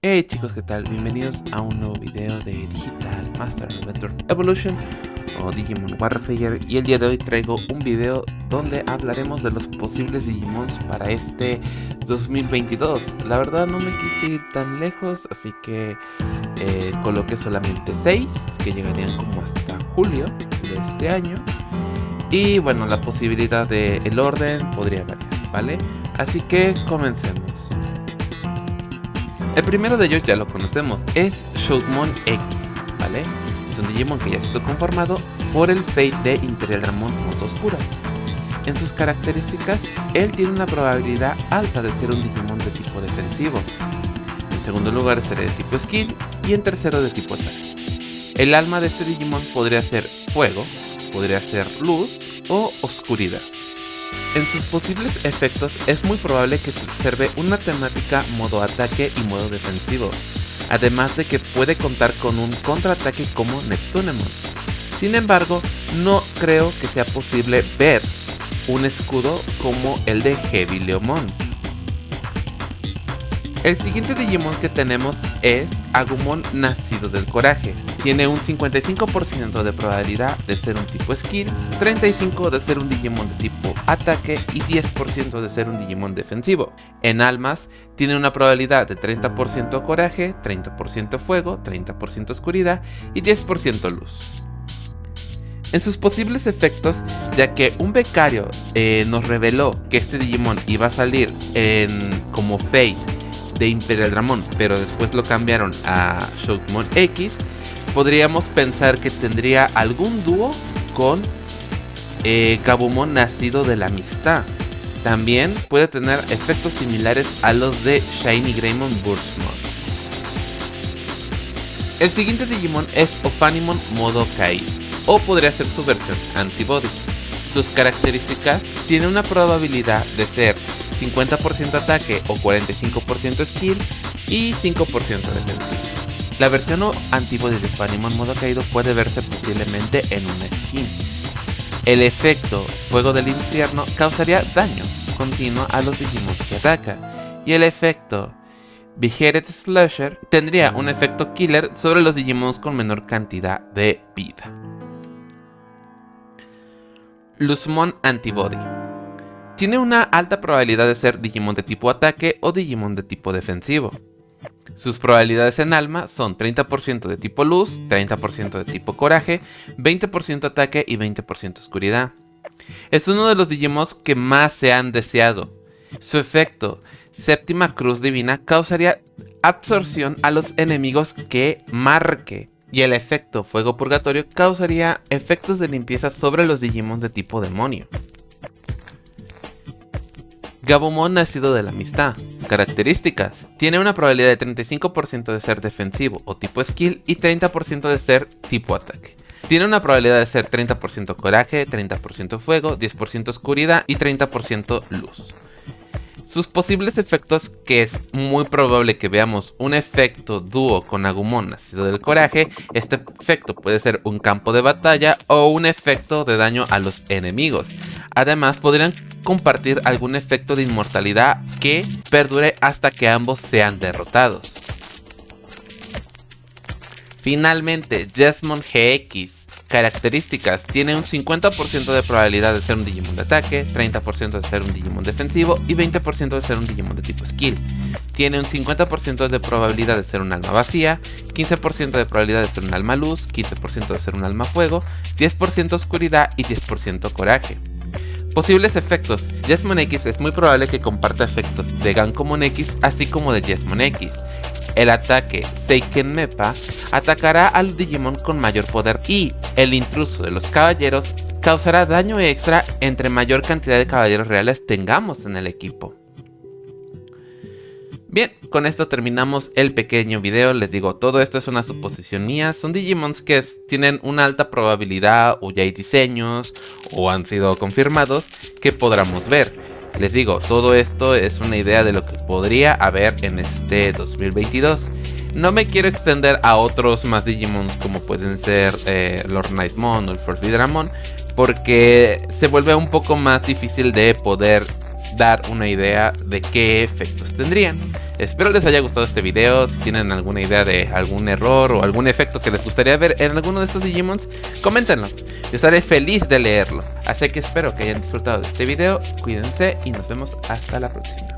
Hey chicos, ¿qué tal? Bienvenidos a un nuevo video de Digital Master Adventure Evolution o Digimon Warfare y el día de hoy traigo un video donde hablaremos de los posibles Digimons para este 2022 La verdad no me quise ir tan lejos, así que eh, coloqué solamente 6 que llegarían como hasta julio de este año y bueno, la posibilidad de el orden podría variar, ¿vale? Así que comencemos el primero de ellos ya lo conocemos, es Shoutmon X, ¿vale? Es un Digimon que ya está conformado por el Fate de Imperial Dramon Moto Oscura. En sus características, él tiene una probabilidad alta de ser un Digimon de tipo defensivo. En segundo lugar será de tipo Skill y en tercero de tipo ataque. El alma de este Digimon podría ser fuego, podría ser luz o oscuridad. En sus posibles efectos es muy probable que se observe una temática modo ataque y modo defensivo, además de que puede contar con un contraataque como Neptunemon. Sin embargo, no creo que sea posible ver un escudo como el de Heavy Leomon. El siguiente Digimon que tenemos es Agumon Nacido del Coraje. Tiene un 55% de probabilidad de ser un tipo Skill, 35% de ser un Digimon de tipo Ataque y 10% de ser un Digimon defensivo. En almas, tiene una probabilidad de 30% Coraje, 30% Fuego, 30% Oscuridad y 10% Luz. En sus posibles efectos, ya que un becario eh, nos reveló que este Digimon iba a salir como Fate de Imperial Dramon, pero después lo cambiaron a Shoutmon X, podríamos pensar que tendría algún dúo con eh, Gabumon nacido de la amistad. También puede tener efectos similares a los de Shiny Greymon Burstmon. El siguiente Digimon es Ophanimon modo Kai, o podría ser su versión Antibody. Sus características tiene una probabilidad de ser 50% ataque o 45% skill y 5% defensivo. La versión antiguo de Fanimon modo caído puede verse posiblemente en una skin. El efecto Fuego del Infierno causaría daño continuo a los Digimon que ataca, y el efecto Vigired Slasher tendría un efecto killer sobre los Digimon con menor cantidad de vida. Luzmon Antibody tiene una alta probabilidad de ser Digimon de tipo ataque o Digimon de tipo defensivo. Sus probabilidades en alma son 30% de tipo luz, 30% de tipo coraje, 20% ataque y 20% oscuridad. Es uno de los Digimons que más se han deseado. Su efecto, séptima cruz divina, causaría absorción a los enemigos que marque. Y el efecto fuego purgatorio causaría efectos de limpieza sobre los Digimon de tipo demonio. Gabumon nacido de la amistad. Características. Tiene una probabilidad de 35% de ser defensivo o tipo skill y 30% de ser tipo ataque. Tiene una probabilidad de ser 30% coraje, 30% fuego, 10% oscuridad y 30% luz. Sus posibles efectos, que es muy probable que veamos un efecto dúo con Agumon nacido del coraje, este efecto puede ser un campo de batalla o un efecto de daño a los enemigos. Además podrían compartir algún efecto de inmortalidad que perdure hasta que ambos sean derrotados. Finalmente, Jesmon GX Características. Tiene un 50% de probabilidad de ser un Digimon de ataque, 30% de ser un Digimon defensivo y 20% de ser un Digimon de tipo skill. Tiene un 50% de probabilidad de ser un alma vacía, 15% de probabilidad de ser un alma luz, 15% de ser un alma fuego, 10% oscuridad y 10% coraje. Posibles efectos. Jesmon X es muy probable que comparta efectos de Gankomon X así como de Jesmon X. El ataque Seiken Mepa atacará al Digimon con mayor poder y el intruso de los caballeros causará daño extra entre mayor cantidad de caballeros reales tengamos en el equipo. Bien, con esto terminamos el pequeño video, les digo, todo esto es una suposición mía, son Digimons que tienen una alta probabilidad o ya hay diseños o han sido confirmados que podamos ver. Les digo, todo esto es una idea de lo que podría haber en este 2022. No me quiero extender a otros más Digimons como pueden ser eh, Lord Nightmon o el First Vidramon porque se vuelve un poco más difícil de poder dar una idea de qué efectos tendrían. Espero les haya gustado este video, si tienen alguna idea de algún error o algún efecto que les gustaría ver en alguno de estos Digimons, coméntenlo. Yo estaré feliz de leerlo. Así que espero que hayan disfrutado de este video, cuídense y nos vemos hasta la próxima.